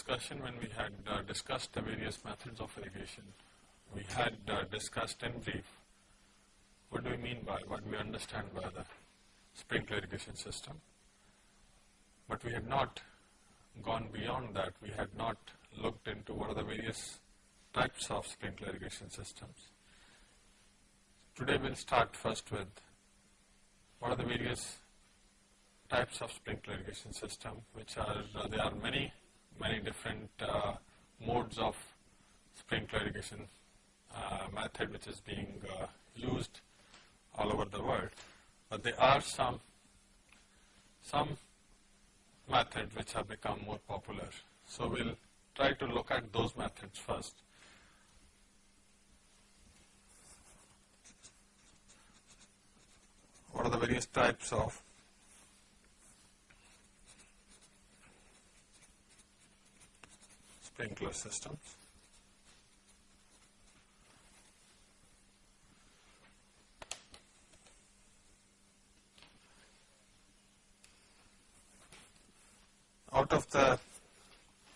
discussion when we had uh, discussed the various methods of irrigation, we had uh, discussed in brief what do we mean by, what we understand by the sprinkler irrigation system. But we had not gone beyond that, we had not looked into what are the various types of sprinkler irrigation systems. Today we will start first with what are the various types of sprinkler irrigation system which are, uh, there are many, many different uh, modes of sprinkler irrigation uh, method which is being uh, used all over the world. But there are some, some methods which have become more popular. So we will try to look at those methods first. What are the various types of sprinkler systems? out of the,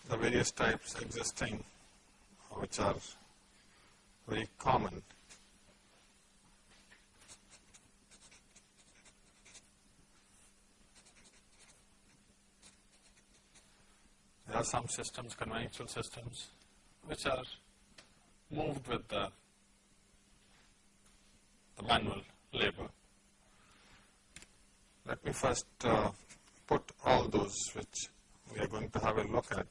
the various types existing which are very common, there are some systems, conventional systems, which are moved with the, the manual labor. Let me first uh, put all those which we are going to have a look at.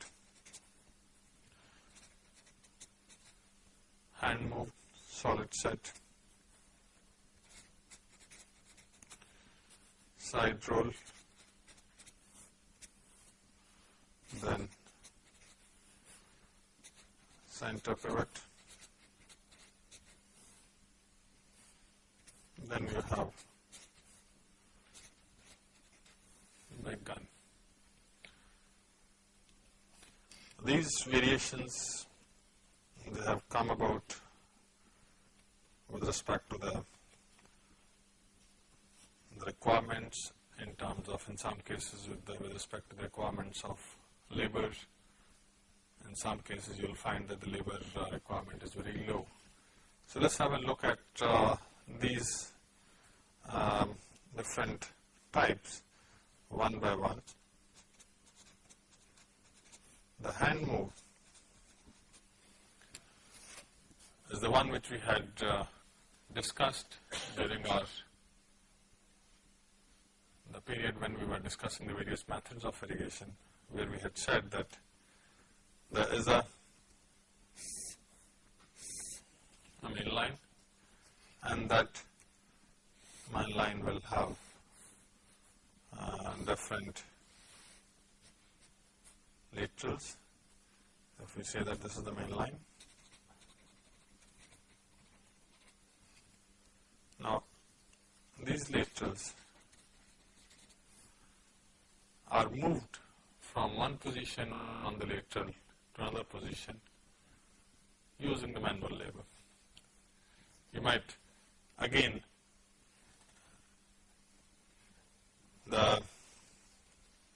Hand moved solid set, side roll, then center pivot, then you have big gun. These variations they have come about with respect to the, the requirements in terms of in some cases with, the, with respect to the requirements of labor. In some cases you will find that the labor uh, requirement is very low. So let's have a look at uh, these um, different types one by one the hand move is the one which we had uh, discussed during our the period when we were discussing the various methods of irrigation where we had said that there is a, a main line and that main line will have uh, different laterals. If we say that this is the main line. Now, these laterals are moved from one position on the lateral to another position using the manual labor. You might again the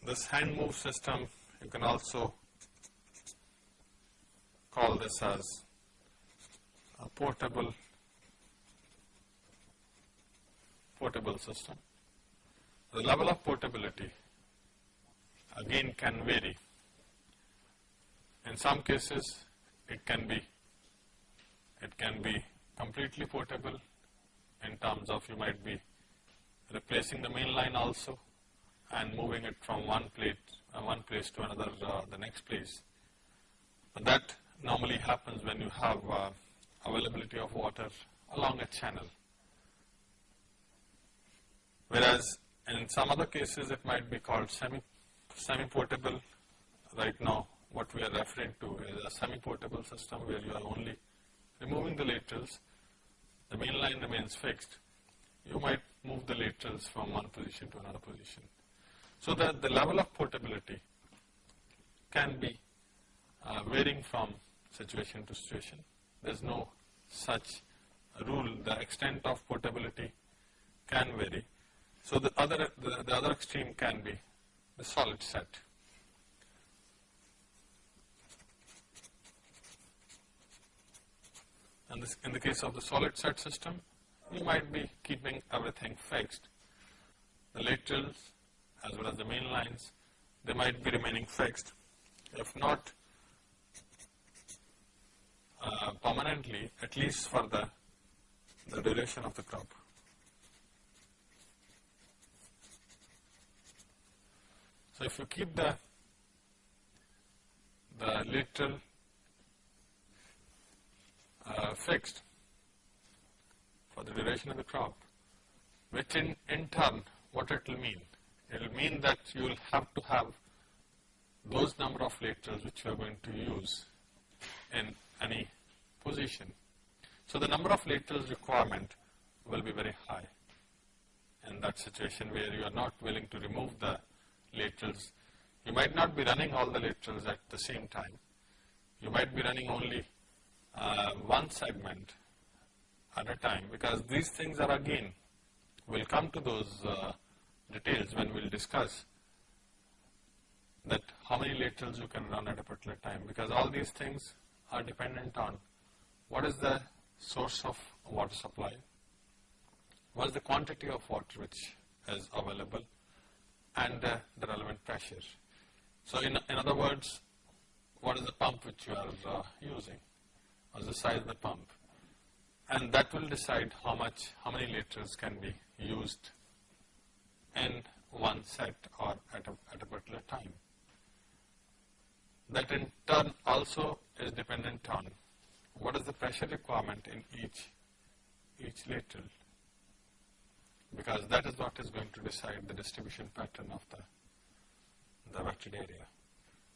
this hand move system you can also call this as a portable portable system. The level of portability again can vary. In some cases it can be it can be completely portable in terms of you might be replacing the main line also and moving it from one plate uh, one place to another, uh, the next place. But that normally happens when you have uh, availability of water along a channel. Whereas in some other cases it might be called semi, semi-portable. Right now what we are referring to is a semi-portable system where you are only removing the laterals, the main line remains fixed. You might move the laterals from one position to another position. So that the level of portability can be uh, varying from situation to situation. There is no such rule, the extent of portability can vary. So the other, the, the other extreme can be the solid set. And this, in the case of the solid set system, you might be keeping everything fixed. The laterals as well as the main lines, they might be remaining fixed. If not uh, permanently, at least for the, the duration of the crop. So if you keep the the lateral uh, fixed for the duration of the crop, which in, in turn, what it will mean? It will mean that you will have to have those number of laterals which you are going to use in any position. So the number of laterals requirement will be very high in that situation where you are not willing to remove the laterals. You might not be running all the laterals at the same time. You might be running only uh, one segment at a time because these things are again, we'll come to those uh, details when we'll discuss that how many laterals you can run at a particular time because all these things are dependent on what is the source of water supply, what is the quantity of water which is available and uh, the relevant pressure. So in, in other words, what is the pump which you are uh, using, or the size of the pump and that will decide how much, how many liters can be used in one set or at a, at a particular time. That in turn also is dependent on what is the pressure requirement in each, each lateral because that is what is going to decide the distribution pattern of the, the area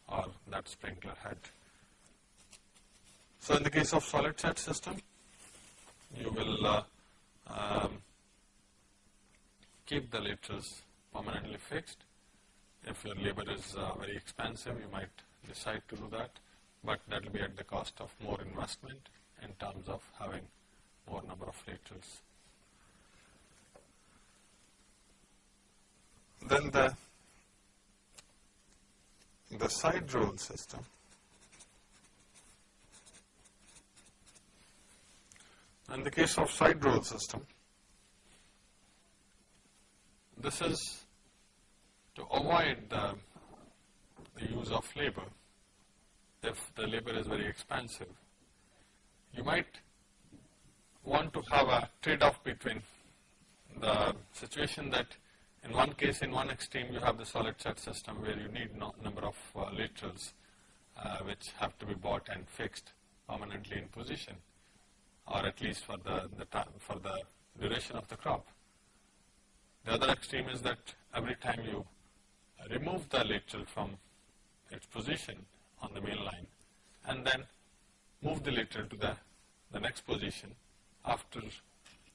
or that sprinkler head. So in the case of solid set system, you will uh, um, keep the laterals permanently fixed. If your labor is uh, very expensive, you might decide to do that, but that will be at the cost of more investment in terms of having more number of laterals. Then the the side roll system. In the case of side roll system, this is to avoid the, the use of labor. If the labor is very expensive, you might want to have a trade-off between the situation that in one case, in one extreme, you have the solid set system where you need no number of uh, laterals uh, which have to be bought and fixed permanently in position or at least for the, the time, for the duration of the crop. The other extreme is that every time you remove the lateral from its position on the main line and then move the lateral to the, the next position after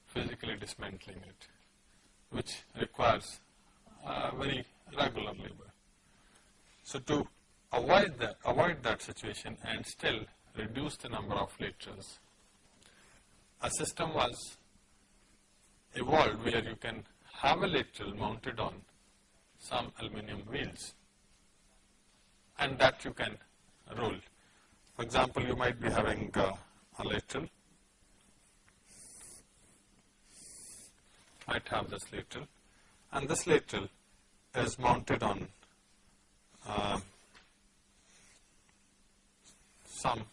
physically dismantling it which requires uh, very regular labor. So to avoid that, avoid that situation and still reduce the number of laterals, a system was evolved where you can have a lateral mounted on some aluminum wheels and that you can roll. For example, you might be having uh, a lateral might have this lateral and this lateral is mounted on uh, some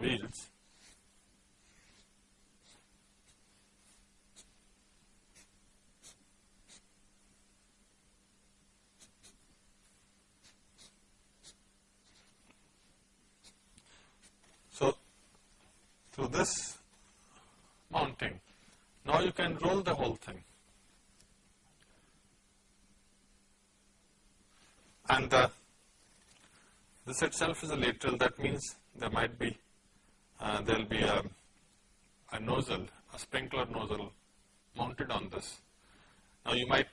wheels. So, this can roll the whole thing. And uh, this itself is a lateral, that means there might be, uh, there will be a, a nozzle, a sprinkler nozzle mounted on this. Now you might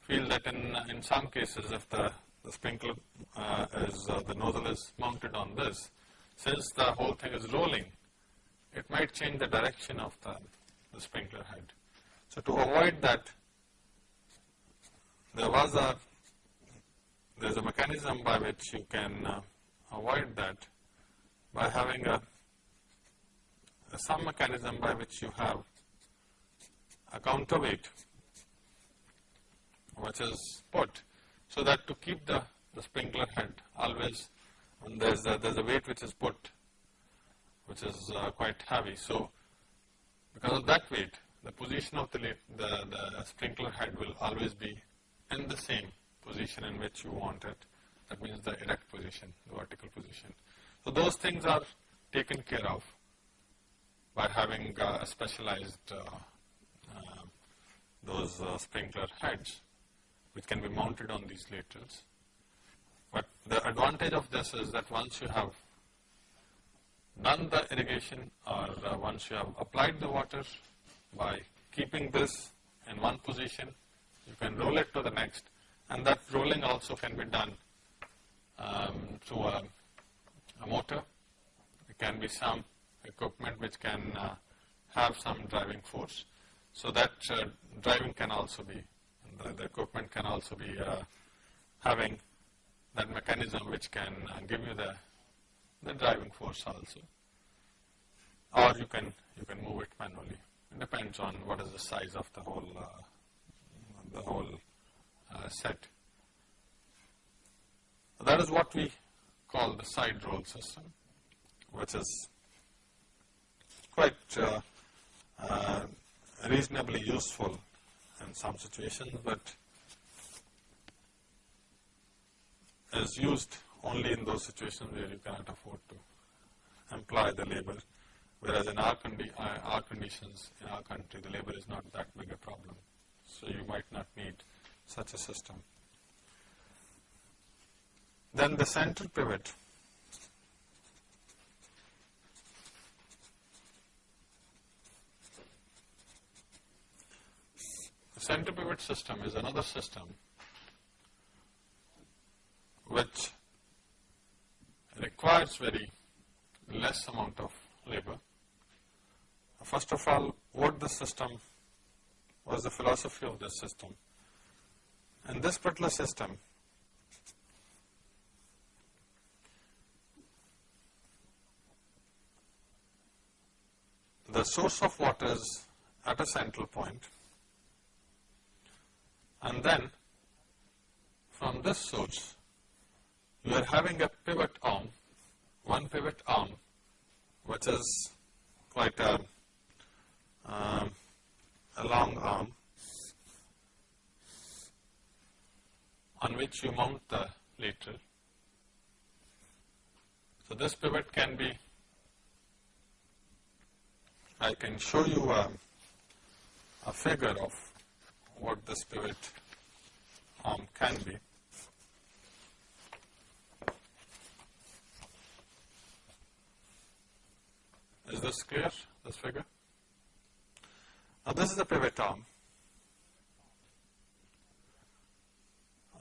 feel that in, in some cases if the, the sprinkler uh, is, uh, the nozzle is mounted on this, since the whole thing is rolling, it might change the direction of the, the sprinkler head. So to avoid that, there was a, there is a mechanism by which you can uh, avoid that by having a, a, some mechanism by which you have a counterweight which is put so that to keep the, the sprinkler head always there's a, there's a weight which is put which is uh, quite heavy. So, because of that weight the position of the, the, the sprinkler head will always be in the same position in which you want it that means the erect position, the vertical position. So, those things are taken care of by having uh, a specialized uh, uh, those uh, sprinkler heads which can be mounted on these laterals. But the advantage of this is that once you have done the irrigation or uh, once you have applied the water by keeping this in one position, you can roll it to the next and that rolling also can be done um, through a, a, motor. It can be some equipment which can uh, have some driving force. So that uh, driving can also be, the, the, equipment can also be uh, having that mechanism which can uh, give you the, the driving force also. Or you can, you can move it manually. Depends on what is the size of the whole, uh, the whole uh, set. That is what we call the side roll system, which is quite uh, uh, reasonably useful in some situations, but is used only in those situations where you cannot afford to employ the labor, whereas in our, condi uh, our conditions in our country the labor is not that big a problem. So you might not need such a system. Then the center pivot. The center pivot system is another system which requires very less amount of labor. First of all, what the system was the philosophy of this system. In this particular system, the source of water is at a central point and then from this source you are having a pivot arm, one pivot arm which is quite a, um, a long arm on which you mount the lateral. So this pivot can be I can show you a, a figure of what this pivot arm can be. Is this clear, this figure? Now this is the pivot arm.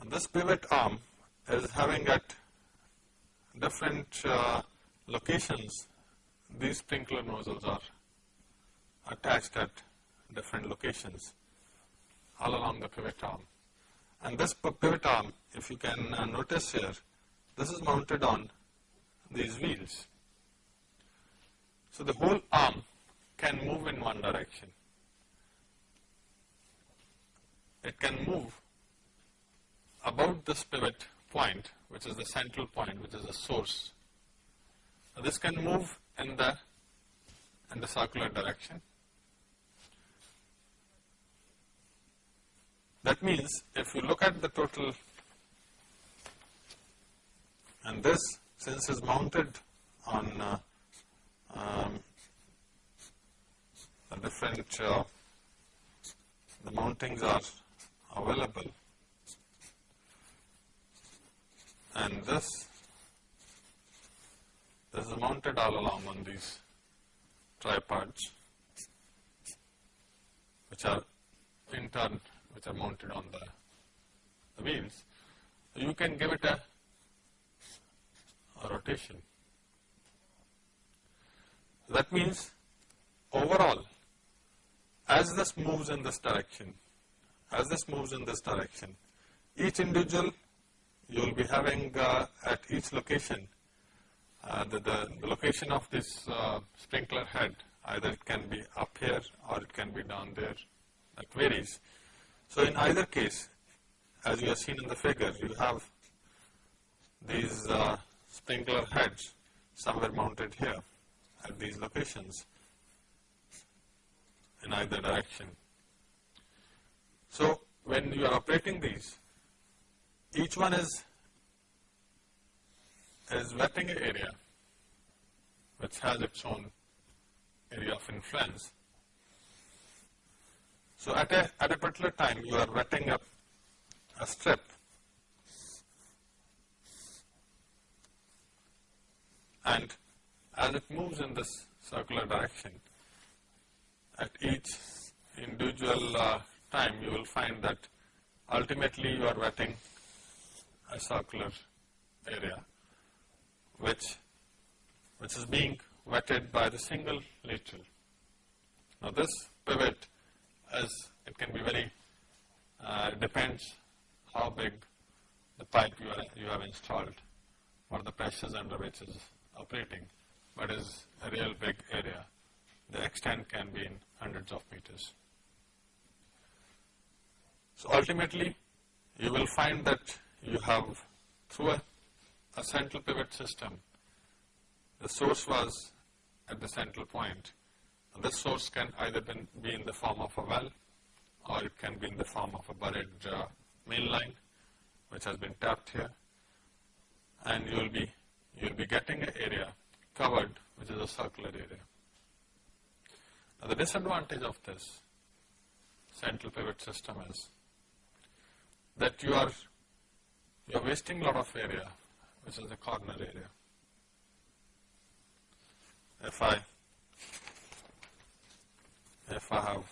And this pivot arm is having at different uh, locations, these sprinkler nozzles are attached at different locations all along the pivot arm. And this pivot arm, if you can uh, notice here, this is mounted on these wheels. So the whole arm can move in one direction. It can move about this pivot point, which is the central point, which is the source. Now this can move in the in the circular direction That means if you look at the total and this since is mounted on uh, um, different uh, the mountings are available and this this is mounted all along on these tripods which are in turn which are mounted on the, the wheels, you can give it a, a rotation. That means overall, as this moves in this direction, as this moves in this direction, each individual you will be having uh, at each location uh, the, the, location of this uh, sprinkler head either it can be up here or it can be down there that varies. So in either case as you have seen in the figure you have these uh, sprinkler heads somewhere mounted here at these locations in either direction. So when you are operating these each one is is wetting an area which has its own area of influence. So at a, at a particular time you are wetting up a strip and as it moves in this circular direction at each individual uh, time you will find that ultimately you are wetting a circular area which, which is being wetted by the single lateral. Now this pivot as it can be very, uh, depends how big the pipe you, are, you have installed or the pressures under which is operating, but is a real big area. The extent can be in hundreds of meters. So ultimately, you will find that you have through a, a central pivot system, the source was at the central point. And this source can either be in the form of a well or it can be in the form of a buried uh, main line which has been tapped here and you will be you will be getting an area covered which is a circular area. Now the disadvantage of this central pivot system is that you are you are wasting a lot of area, which is the corner area. If I, if I have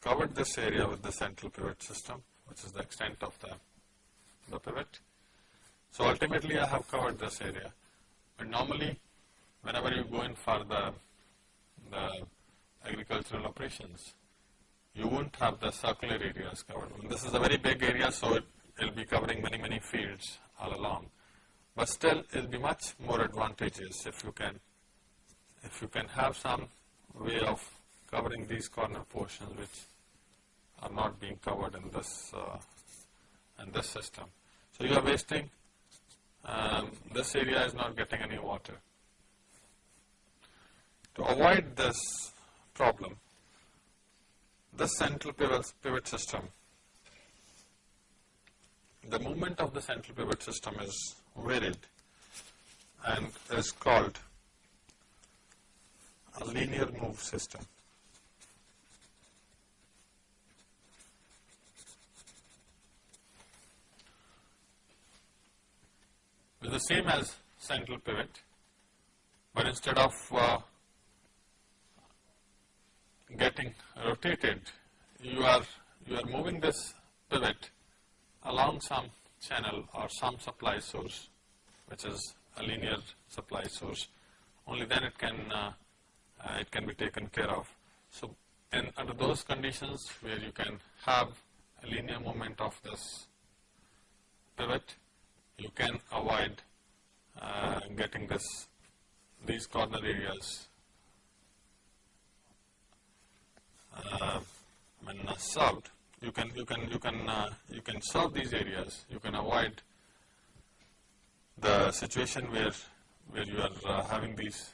covered this area with the central pivot system, which is the extent of the, the pivot. So ultimately I have covered this area. But normally, whenever you go in for the, the agricultural operations, you won't have the circular areas covered. This is a very big area, so it will be covering many, many fields all along. But still, it will be much more advantageous if you can, if you can have some way of covering these corner portions which are not being covered in this, uh, in this system. So you are wasting, um, this area is not getting any water. To avoid this problem, the central pivot, pivot system, the movement of the central pivot system is varied and is called a linear move system. It's the same as central pivot, but instead of uh, getting rotated, you are, you are moving this pivot along some channel or some supply source, which is a linear supply source. Only then it can, uh, uh, it can be taken care of. So, in, under those conditions where you can have a linear movement of this pivot, you can avoid uh, getting this, these corner areas uh, when uh, solved, you can you can you can uh, you can solve these areas. You can avoid the situation where where you are uh, having these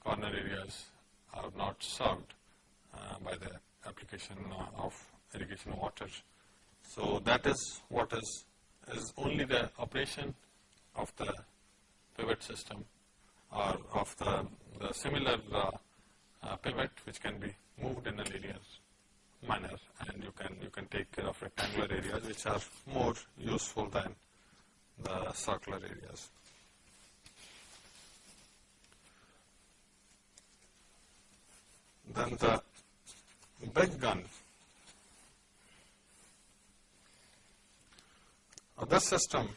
corner areas are not solved uh, by the application uh, of irrigation water. So that is what is is only the operation of the pivot system or of the, the similar pivot which can be moved in a linear manner and you can you can take care of rectangular areas which are more useful than the circular areas. Then the big gun. This system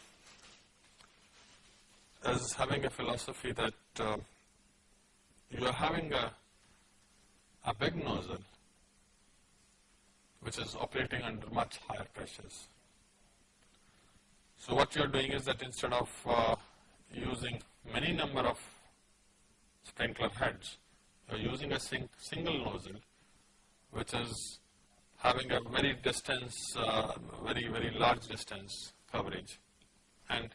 is having a philosophy that uh, you are having a, a big nozzle which is operating under much higher pressures. So what you are doing is that instead of uh, using many number of sprinkler heads, you are using a sing single nozzle which is having a very distance, uh, very, very large distance coverage. And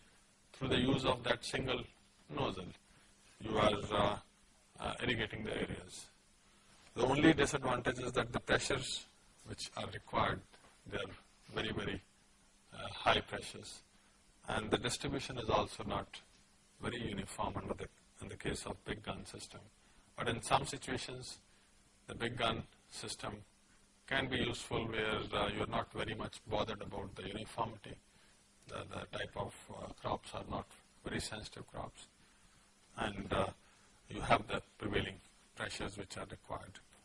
through the use of that single nozzle, you are uh, uh, irrigating the areas. The only disadvantage is that the pressures which are required, they are very, very uh, high pressures. And the distribution is also not very uniform under the, in the case of big gun system. But in some situations, the big gun system can be useful where uh, you are not very much bothered about the uniformity. The, the type of uh, crops are not very sensitive crops. And uh, you have the prevailing pressures which are required. Now,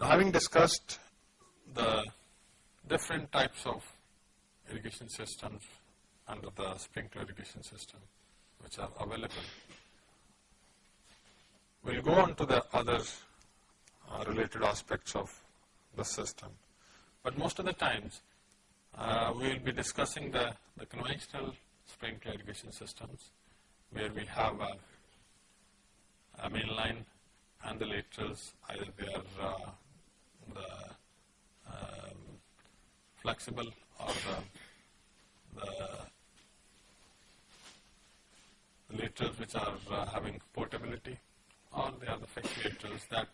having discussed the different types of irrigation systems under the sprinkler irrigation system which are available, we will go on to the other uh, related aspects of the system. But most of the times, uh, we will be discussing the, the conventional sprinkler irrigation systems where we have a, a main line and the laterals, either they are uh, the um, flexible or the, the laterals which are uh, having portability or they are the fixed laterals that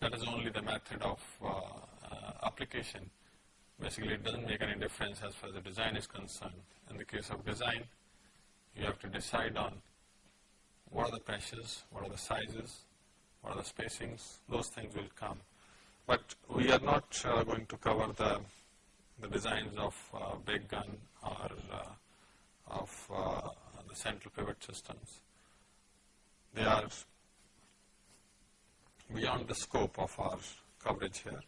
that is only the method of uh, uh, application. Basically, it doesn't make any difference as far as the design is concerned. In the case of design, you have to decide on what are the pressures, what are the sizes, what are the spacings, those things will come. But we are not uh, going to cover the, the designs of uh, big gun or uh, of the central pivot systems. They are beyond the scope of our coverage here.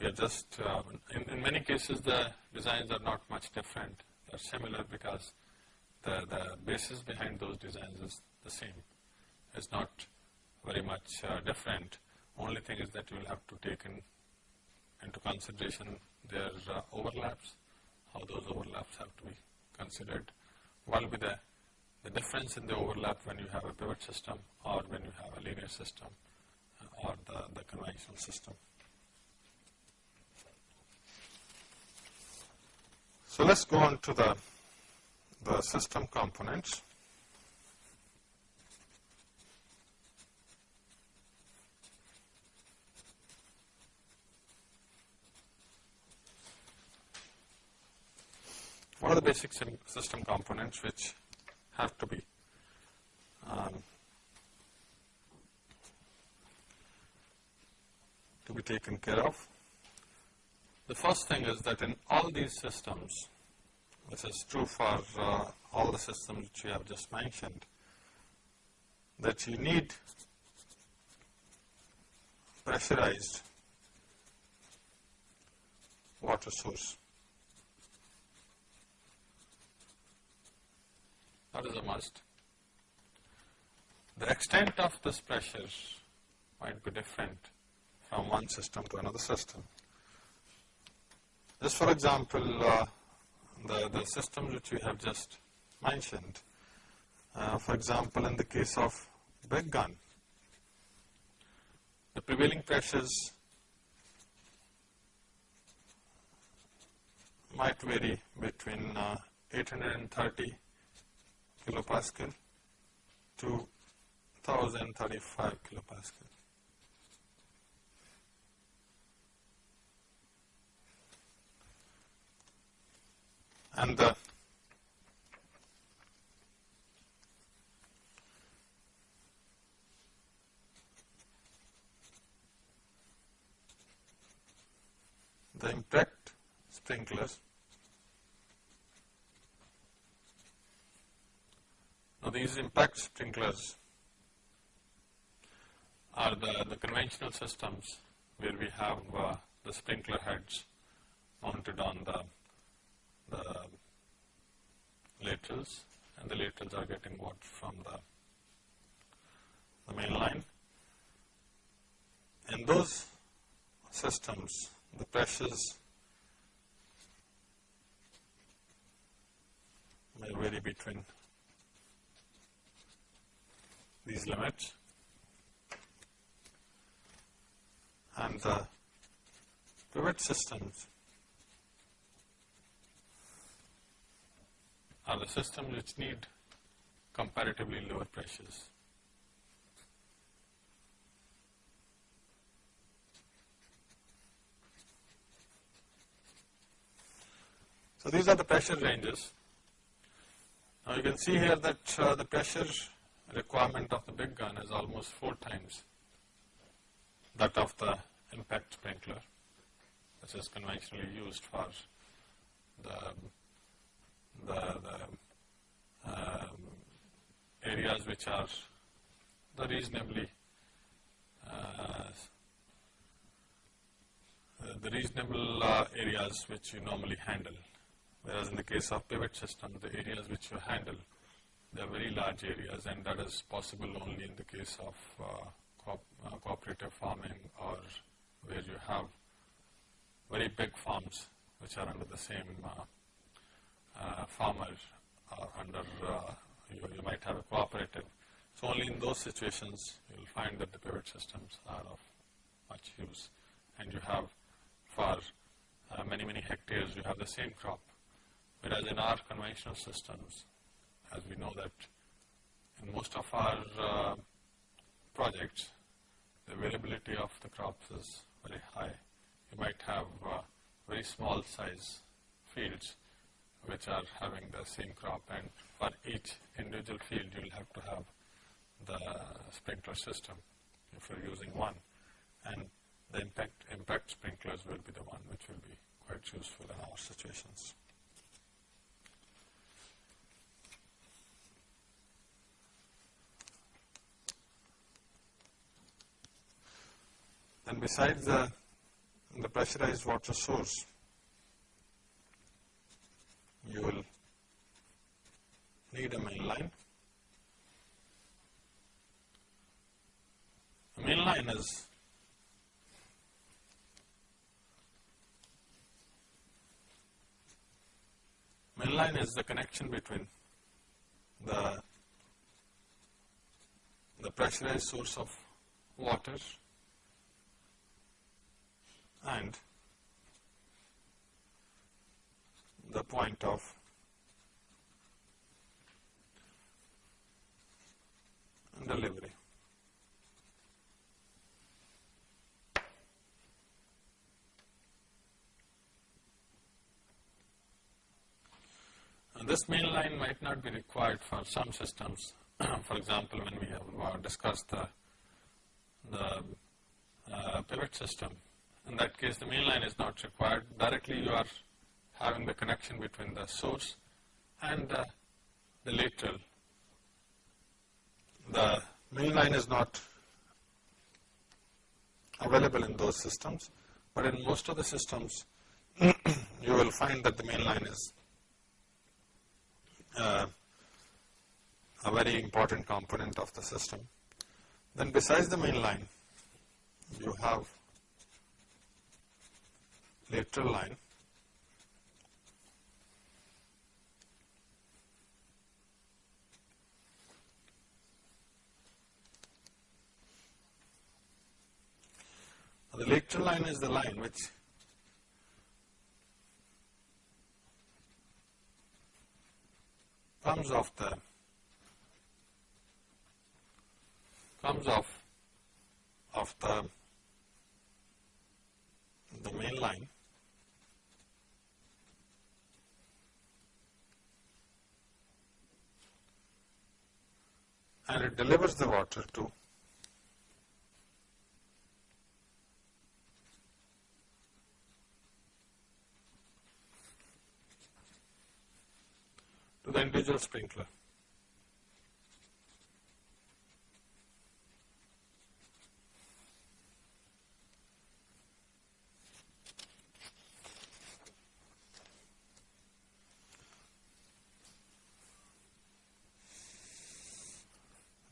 We are just, uh, in, in many cases the designs are not much different. They are similar because the, the basis behind those designs is the same. It's not very much uh, different. Only thing is that you will have to take in, into consideration their uh, overlaps, how those overlaps have to be considered. What will be the, the difference in the overlap when you have a pivot system or when you have a linear system or the, the conventional system. So let's go on to the, the system components. What are the basic system components which have to be um, to be taken care of. The first thing is that in all these systems, this is true for uh, all the systems which we have just mentioned, that you need pressurized water source. That is a must. The extent of this pressure might be different from one system to another system. Just for example, uh, the, the systems which we have just mentioned, uh, for example, in the case of big gun, the prevailing pressures might vary between uh, 830 kilopascal to 1035 kilopascal. And uh, the impact sprinklers. Now these impact sprinklers are the, the conventional systems where we have uh, the sprinkler heads mounted on the the laterals and the laterals are getting water from the, the main line. In those systems, the pressures may vary between these limits and the pivot systems are the systems which need comparatively lower pressures. So, these are the pressure ranges. Now, you can see here that uh, the pressure requirement of the big gun is almost 4 times that of the impact sprinkler which is conventionally used for the, the, the um, areas which are the reasonably uh, the reasonable uh, areas which you normally handle. Whereas in the case of pivot system, the areas which you handle, they are very large areas and that is possible only in the case of uh, co uh, cooperative farming or where you have very big farms which are under the same uh, farmer or under, you, you might have a cooperative. So only in those situations you will find that the pivot systems are of much use and you have for uh, many, many hectares you have the same crop Whereas in our conventional systems, as we know that in most of our uh, projects, the availability of the crops is very high. You might have uh, very small size fields which are having the same crop and for each individual field you will have to have the sprinkler system if you are using one and the impact, impact sprinklers will be the one which will be quite useful in our situations. And besides the, the pressurized water source, you will need a main line. The main line is main line is the connection between the the pressurized source of water and the point of delivery. And this main line might not be required for some systems. for example, when we have uh, discussed the, the uh, pivot system, in that case the main line is not required. Directly you are having the connection between the source and uh, the lateral. The main line is not available in those systems, but in most of the systems you will find that the main line is uh, a very important component of the system. Then besides the main line, you have lateral line. The lateral line is the line which comes off the comes off of the the main line and it delivers the water to to the individual sprinkler.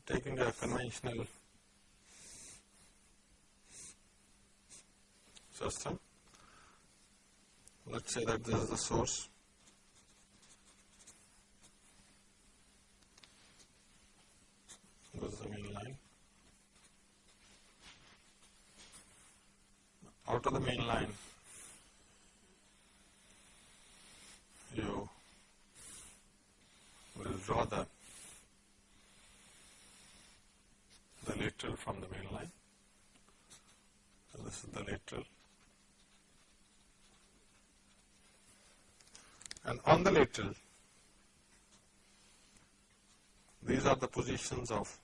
Dimensional system. Let us say that this is the source. This is the main line. Out of the main line, you will draw the the lateral from the main line. So this is the lateral. Lateral, these are the positions of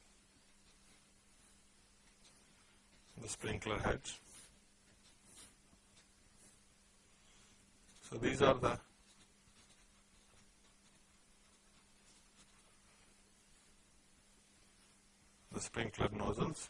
the sprinkler heads. So these are the the sprinkler nozzles.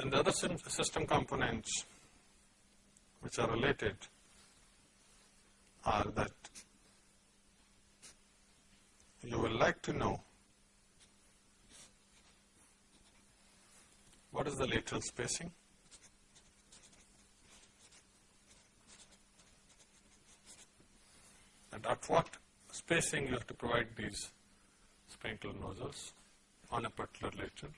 Then the other system components which are related are that you will like to know what is the lateral spacing and at what spacing you have to provide these sprinkler nozzles on a particular lateral.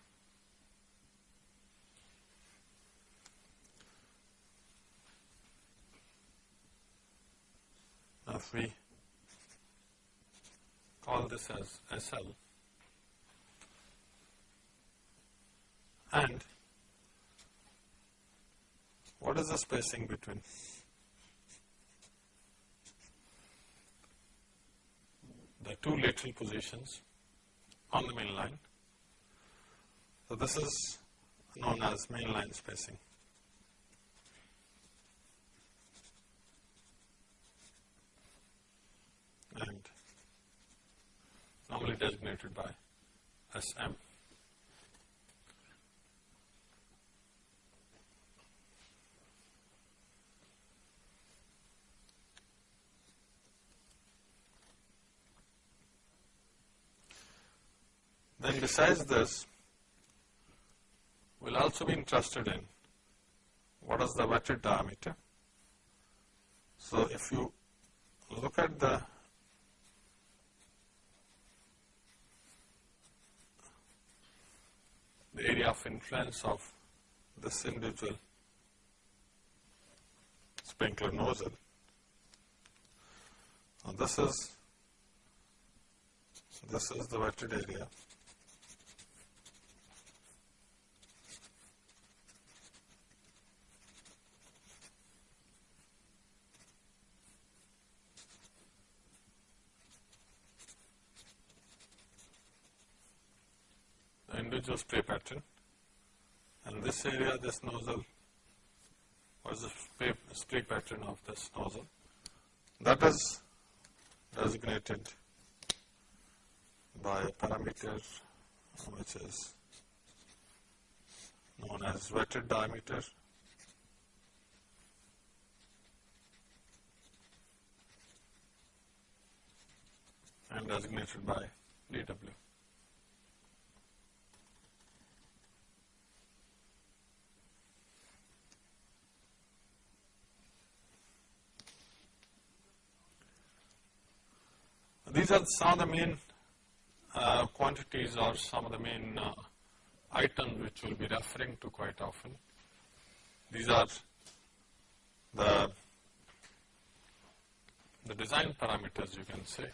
If we call this as SL and what is the spacing between the two lateral positions on the main line. So this is known as main line spacing. And normally designated by SM. Then besides this, we'll also be interested in what is the wetted diameter. So if you look at the the area of influence of this individual sprinkler nozzle. Now this is this is the wetted area. Individual spray pattern. And this area this nozzle was the spray, spray pattern of this nozzle. That is designated by a parameter which is known as wetted diameter. And designated by dW. These are some of the main uh, quantities or some of the main uh, items which we'll be referring to quite often. These are the, the design parameters you can say,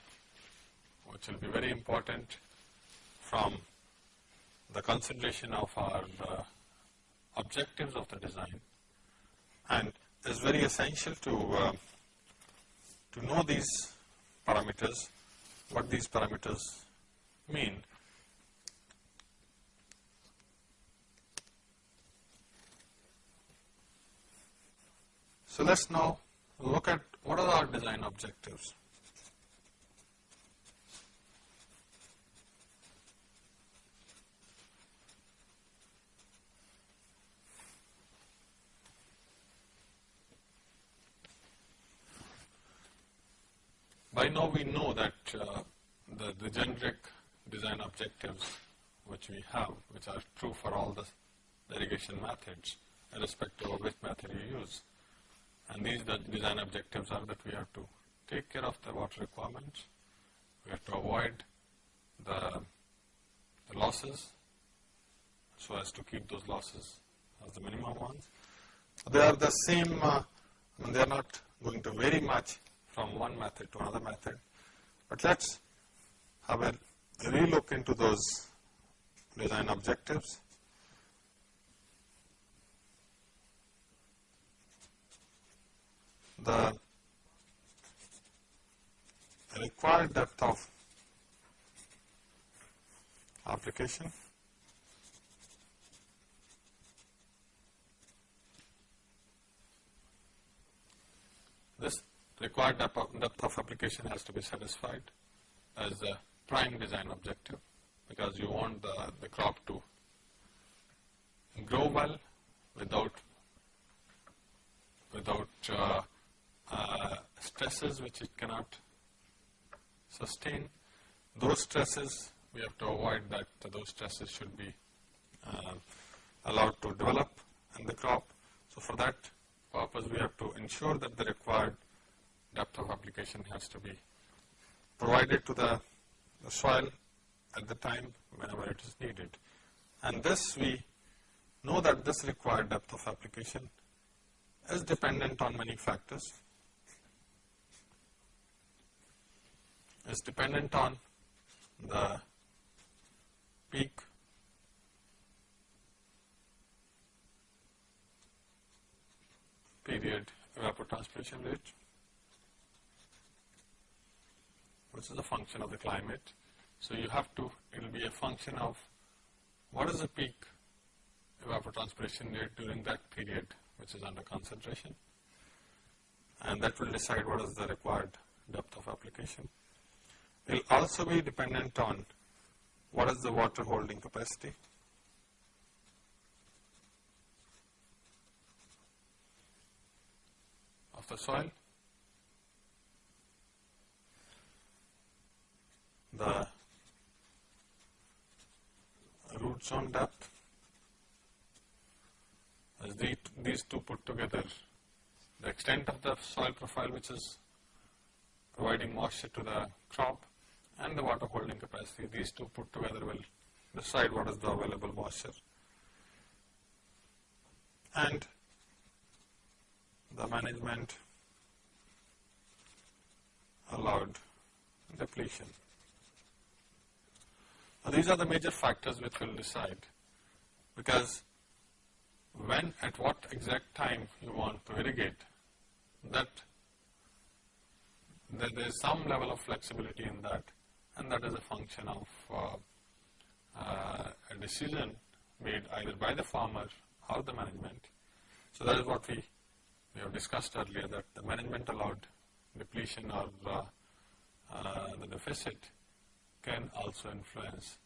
which will be very important from the consideration of our uh, objectives of the design and it's very essential to, uh, to know these parameters what these parameters mean. So let's now look at what are our design objectives. By now we know that uh, the, the generic design objectives which we have, which are true for all the, irrigation methods, irrespective of which method you use. And these the design objectives are that we have to take care of the water requirements, we have to avoid the, the losses so as to keep those losses as the minimum ones. They are the same, uh, I mean they are not going to vary much from one method to another method, but let's have a relook into those design objectives. The required depth of application this required depth of application has to be satisfied as a prime design objective because you want the, the crop to grow well without without uh, uh, stresses which it cannot sustain. Those stresses we have to avoid that those stresses should be uh, allowed to develop in the crop. So for that purpose we have to ensure that the required depth of application has to be provided to the, the soil at the time whenever it is needed. And this we know that this required depth of application is dependent on many factors. Is dependent on the peak period evapotranspiration rate, which is a function of the climate. So you have to, it will be a function of what is the peak evapotranspiration rate during that period which is under concentration and that will decide what is the required depth of application. It will also be dependent on what is the water holding capacity of the soil, the root zone depth, as the, these two put together, the extent of the soil profile which is providing moisture to the crop and the water holding capacity, these two put together will decide what is the available moisture. And the management allowed depletion. Now these are the major factors which will decide because when at what exact time you want to irrigate that there is some level of flexibility in that and that is a function of uh, uh, a decision made either by the farmer or the management. So that is what we, we have discussed earlier that the management allowed depletion or uh, uh the deficit can also influence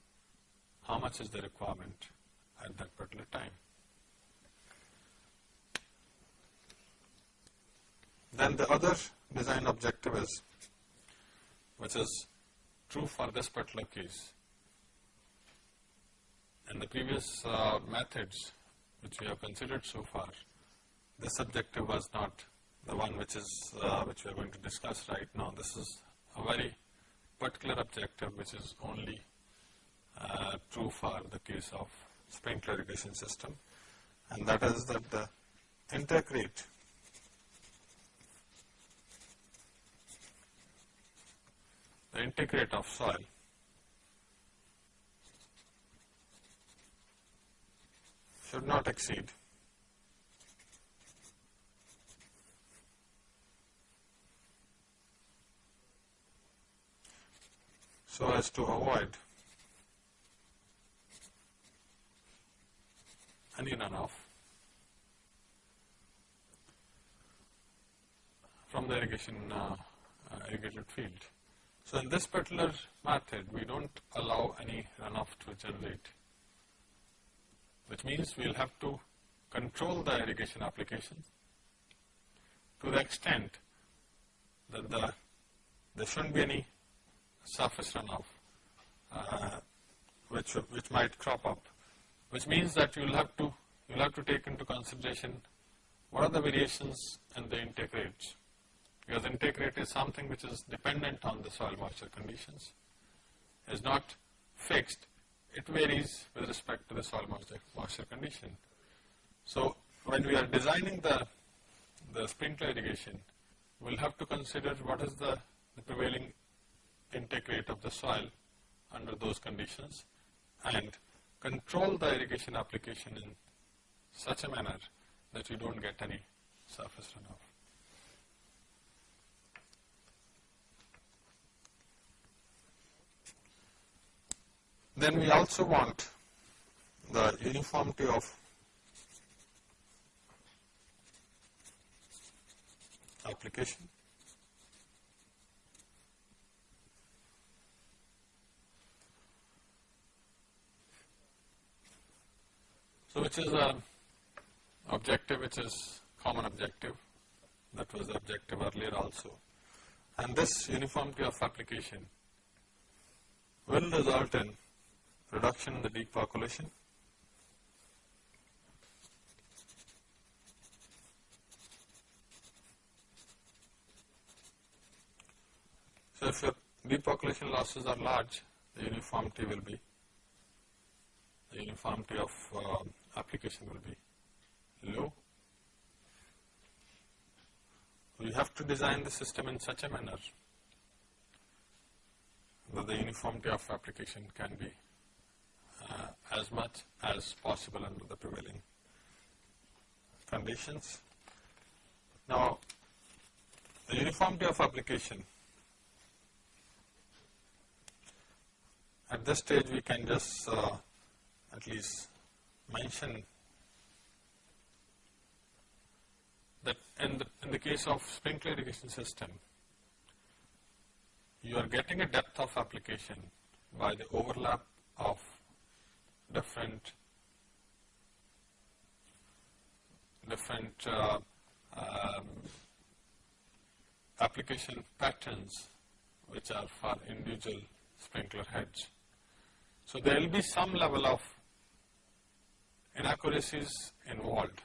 how much is the requirement at that particular time. Then the other design objective is, which is true for this particular case. In the previous uh, methods which we have considered so far, this objective was not the one which is uh, which we are going to discuss right now. This is a very particular objective which is only uh, true for the case of sprinkler irrigation system and that is that the intake rate the intake rate of soil should not exceed so as to avoid any runoff from the irrigation uh, uh, irrigated field. So in this particular method, we don't allow any runoff to generate, which means we'll have to control the irrigation application to the extent that the there shouldn't be any surface runoff uh, which, which might crop up, which means that you will have to you will have to take into consideration what are the variations in the intake rates. Because intake rate is something which is dependent on the soil moisture conditions, is not fixed, it varies with respect to the soil moisture, moisture condition. So, when we are designing the, the sprinkler irrigation, we will have to consider what is the, the prevailing intake rate of the soil under those conditions and control the irrigation application in such a manner that you don't get any surface runoff. Then we also want the uniformity of application. So which is a objective which is common objective. That was the objective earlier also. And this uniformity of application will result in reduction in the deep percolation So, if your deep percolation losses are large, the uniformity will be, the uniformity of uh, application will be low. You have to design the system in such a manner that the uniformity of application can be uh, as much as possible under the prevailing conditions. Now, the uniformity of application At this stage we can just uh, at least mention that in the, in the case of sprinkler irrigation system, you are getting a depth of application by the overlap of different different uh, um, application patterns which are for individual sprinkler heads. So there will be some level of inaccuracies involved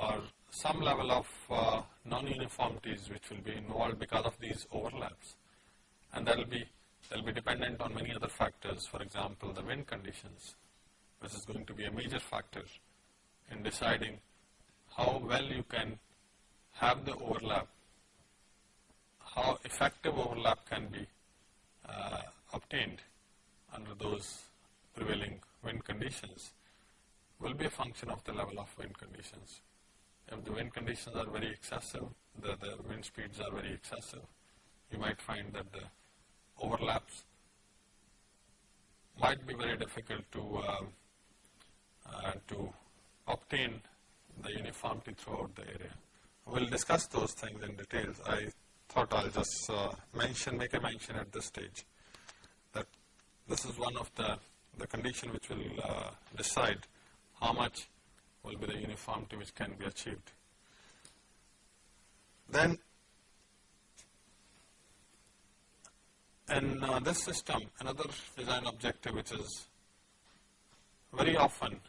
or some level of uh, non-uniformities which will be involved because of these overlaps. And that will be that will be dependent on many other factors. For example the wind conditions which is going to be a major factor in deciding how well you can have the overlap, how effective overlap can be uh, obtained under those prevailing wind conditions will be a function of the level of wind conditions. If the wind conditions are very excessive, the, the wind speeds are very excessive, you might find that the overlaps might be very difficult to uh, uh, to obtain the uniformity throughout the area. We'll discuss those things in details. I thought I'll just uh, mention, make a mention at this stage that this is one of the, the condition which will uh, decide how much will be the uniformity which can be achieved. Then in uh, this system, another design objective which is very often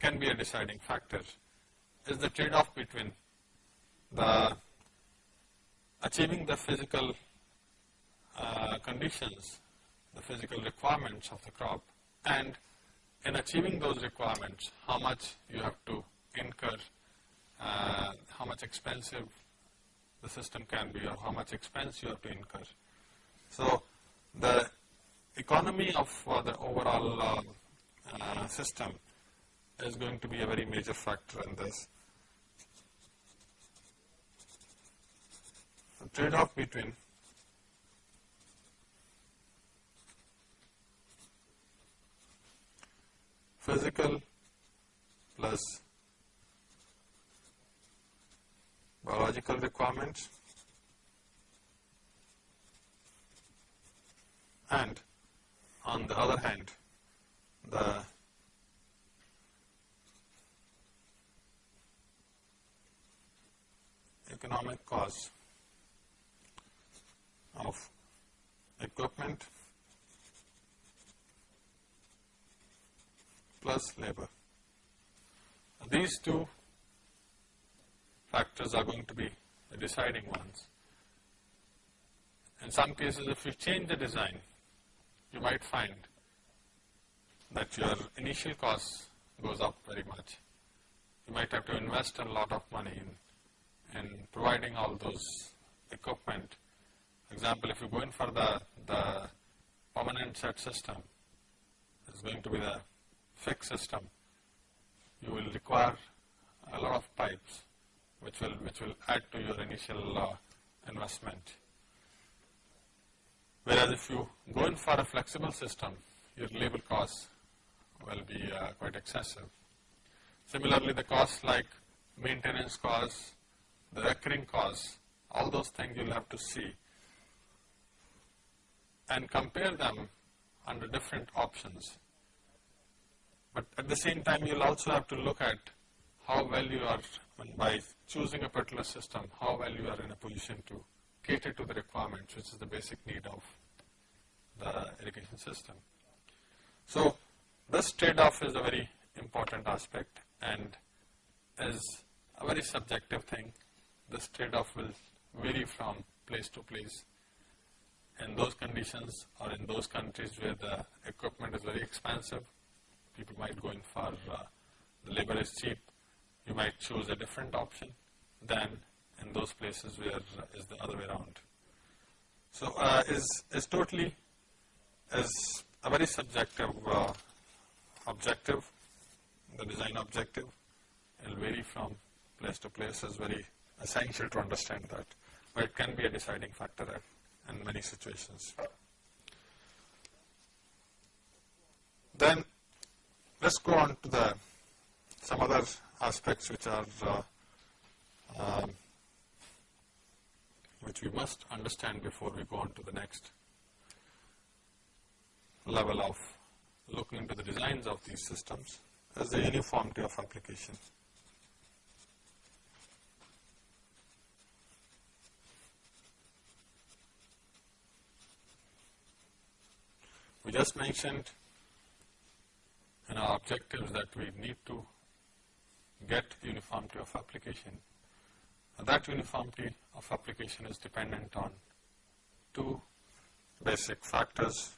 can be a deciding factor is the trade-off between the achieving the physical uh, conditions the physical requirements of the crop and in achieving those requirements, how much you have to incur, uh, how much expensive the system can be or how much expense you have to incur. So, the economy of uh, the overall uh, uh system is going to be a very major factor in this. The trade-off between physical plus biological requirements and on the other hand the economic cost of equipment plus labor. These two factors are going to be the deciding ones. In some cases, if you change the design, you might find that your initial cost goes up very much. You might have to invest a lot of money in, in providing all those equipment. For example, if you go in for the, the permanent set system, it's going to be the fixed system. You will require a lot of pipes which will, which will add to your initial uh, investment. Whereas if you go in for a flexible system, your labor costs will be uh, quite excessive. Similarly, the costs like maintenance costs, the recurring costs, all those things you'll have to see and compare them under different options. But at the same time, you'll also have to look at how well you are, by choosing a particular system, how well you are in a position to cater to the requirements, which is the basic need of the irrigation system. So, this trade-off is a very important aspect and is a very subjective thing. This trade-off will vary from place to place. In those conditions or in those countries where the equipment is very expensive, people might go in for uh, the labor is cheap, you might choose a different option than in those places where is the other way around. So uh, is is totally is a very subjective uh, objective, the design objective. It will vary from place to place. It's very essential to understand that, but it can be a deciding factor in many situations. Then let's go on to the some other aspects which are uh, um, which we must understand before we go on to the next level of looking into the designs of these systems as the uniformity of application. We just mentioned in our objectives that we need to get uniformity of application. And that uniformity of application is dependent on two basic factors.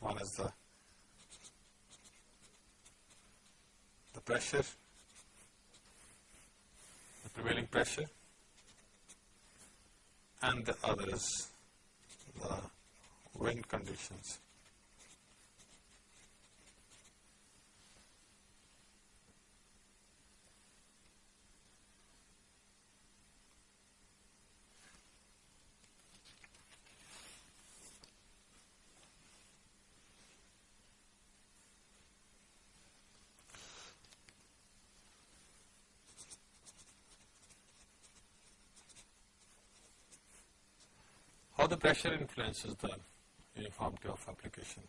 One is the the pressure, the prevailing pressure, and the other is the wind conditions. How the pressure influences the uniformity of application.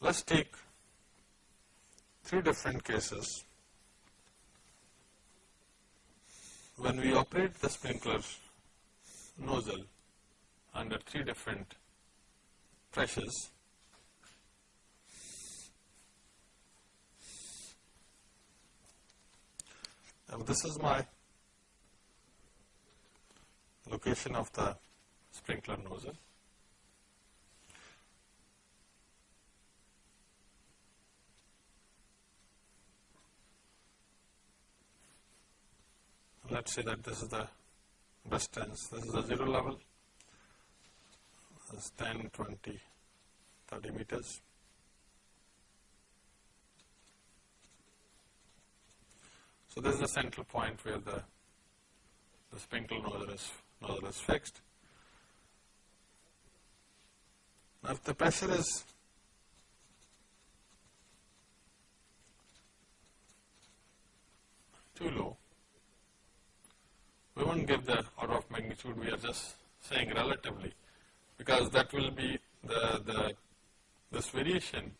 Let's take three different cases. When we operate the sprinkler nozzle under three different pressures, now this is my location of the sprinkler nozzle. Let's say that this is the distance, this is the zero level, is 10, 20, 30 meters. So this is the central point where the, the sprinkler nozzle is nozzle is fixed. Now, if the pressure is too low, we won't give the order of magnitude, we are just saying relatively, because that will be the, the this variation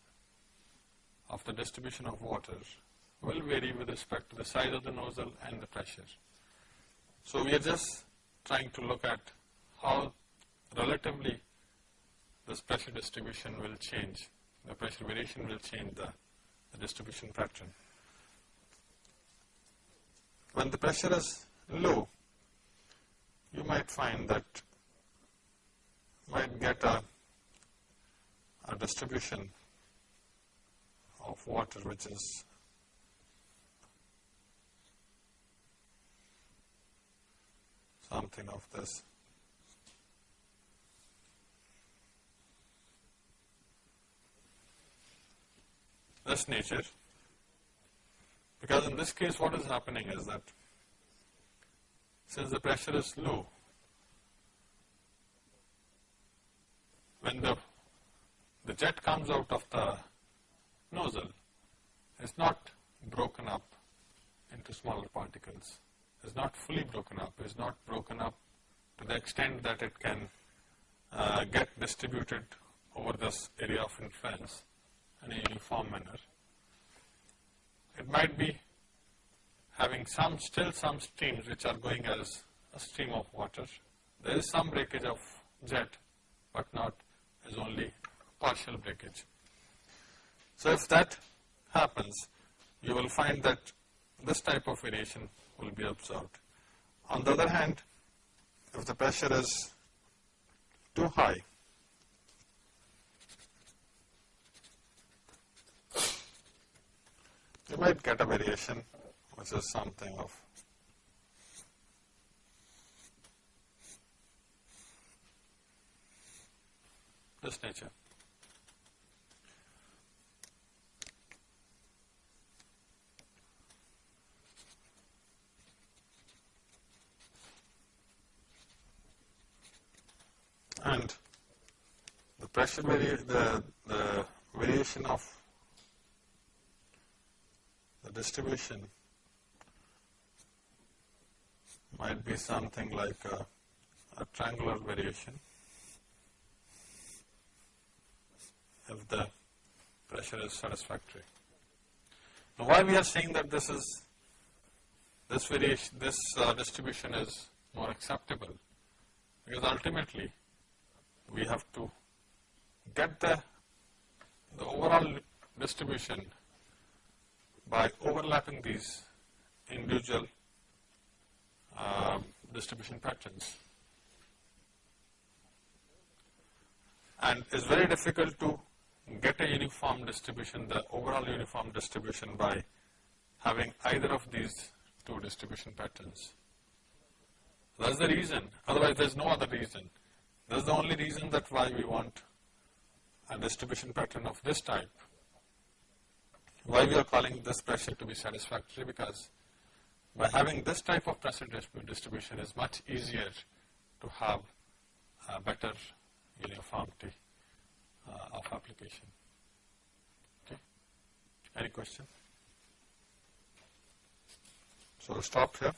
of the distribution of water will vary with respect to the size of the nozzle and the pressure. So, we are just trying to look at how relatively this pressure distribution will change, the pressure variation will change the, the distribution pattern. When the pressure is low, you might find that might get a, a distribution of water which is something of this. This nature because in this case what is happening is that since the pressure is low, when the, the jet comes out of the nozzle, it's not broken up into smaller particles. It's not fully broken up. is not broken up to the extent that it can uh, get distributed over this area of influence in a uniform manner. It might be having some, still some streams which are going as a stream of water. There is some breakage of jet, but not as only partial breakage. So if that happens, you will find that this type of variation will be observed. On the other hand, if the pressure is too high, you might get a variation which is something of this nature. And the pressure vari the, the variation of the distribution might be something like a, a triangular variation. If the pressure is satisfactory. Now why we are saying that this is this variation this uh, distribution is more acceptable? Because ultimately we have to get the the overall distribution by overlapping these individual uh, distribution patterns. And it's very difficult to get a uniform distribution, the overall uniform distribution by having either of these two distribution patterns. That's the reason, otherwise there's no other reason. That's the only reason that why we want a distribution pattern of this type. Why we are calling this pressure to be satisfactory because by having this type of pressure distribution is much easier to have a better uniformity uh, of application. Okay. Any question? So, stop here.